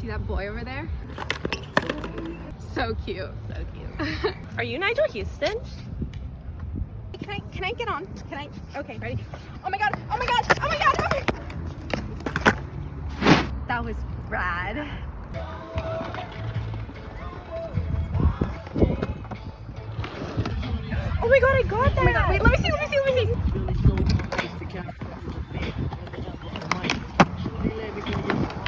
See that boy over there? So cute, so cute. Are you Nyjah Huston? Can I, can I get on? Can I? Okay, ready? Oh my God, oh my God, oh my God, oh my God. That was rad. Oh my God, I got that. Oh my God, wait, let me see, let me see, let me see.